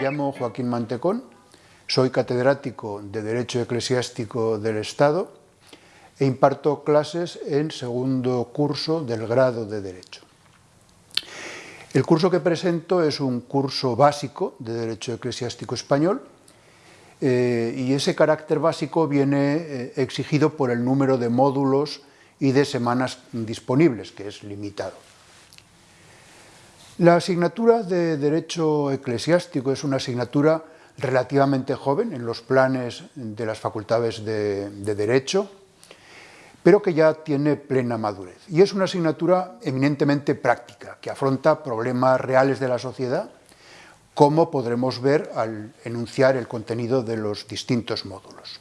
Me llamo Joaquín Mantecón, soy catedrático de Derecho Eclesiástico del Estado e imparto clases en segundo curso del grado de Derecho. El curso que presento es un curso básico de Derecho Eclesiástico Español eh, y ese carácter básico viene eh, exigido por el número de módulos y de semanas disponibles, que es limitado. La asignatura de Derecho Eclesiástico es una asignatura relativamente joven en los planes de las facultades de, de, Derecho, pero que ya tiene plena madurez. Y es una asignatura eminentemente práctica, que afronta problemas reales de la sociedad, como podremos ver al enunciar el contenido de los distintos módulos.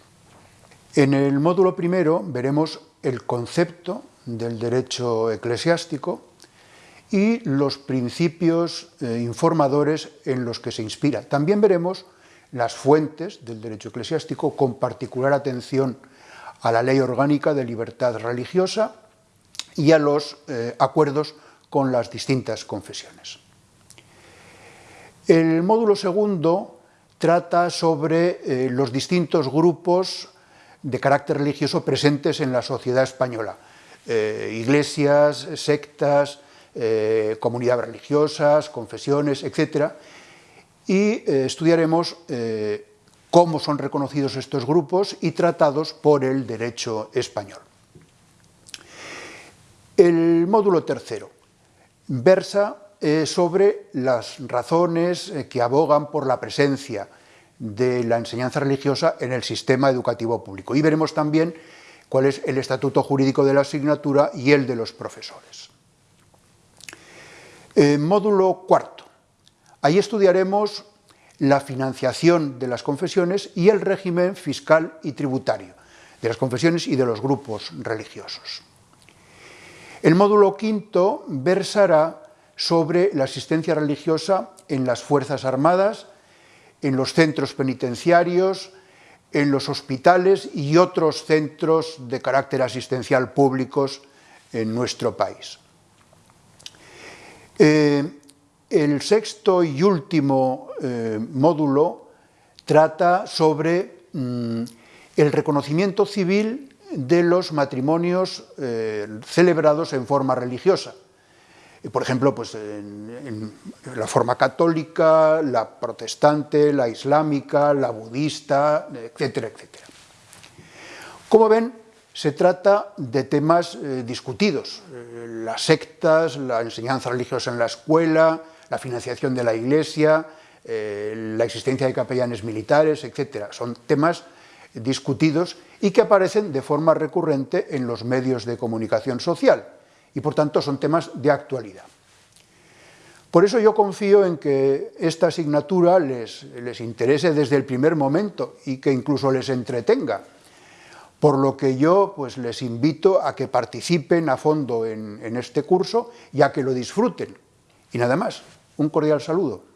En el módulo primero veremos el concepto del derecho eclesiástico, y los principios eh, informadores en los que se inspira. También veremos las fuentes del derecho eclesiástico, con particular atención a la Ley Orgánica de Libertad Religiosa y a los eh, acuerdos con las distintas confesiones. El módulo segundo trata sobre eh, los distintos grupos de carácter religioso presentes en la sociedad española, iglesias, sectas, eh, comunidades religiosas, confesiones, etc. Y eh, estudiaremos eh, cómo son reconocidos estos grupos y tratados por el derecho español. El módulo tercero versa sobre las razones que abogan por la presencia de la enseñanza religiosa en el sistema educativo público. Y veremos también cuál es el estatuto jurídico de la asignatura y el de los profesores. Eh, módulo cuarto. Ahí estudiaremos la financiación de las confesiones y el régimen fiscal y tributario de las confesiones y de los grupos religiosos. El módulo quinto versará sobre la asistencia religiosa en las Fuerzas Armadas, en los centros penitenciarios, en los hospitales y otros centros de carácter asistencial públicos en nuestro país. Eh, el sexto y último eh, módulo trata sobre mm, el reconocimiento civil de los matrimonios eh, celebrados en forma religiosa. Por ejemplo, pues, en, la forma católica, la protestante, la islámica, la budista, etcétera, etcétera. Como ven, se trata de temas eh, discutidos, eh, las sectas, la enseñanza religiosa en la escuela, la financiación de la iglesia, eh, la existencia de capellanes militares, etc. Son temas discutidos y que aparecen de forma recurrente en los medios de comunicación social y por tanto son temas de actualidad. Por eso yo confío en que esta asignatura les, les interese desde el primer momento y que incluso les entretenga, por lo que yo pues, les invito a que participen a fondo en, en este curso y a que lo disfruten. Y nada más, un cordial saludo.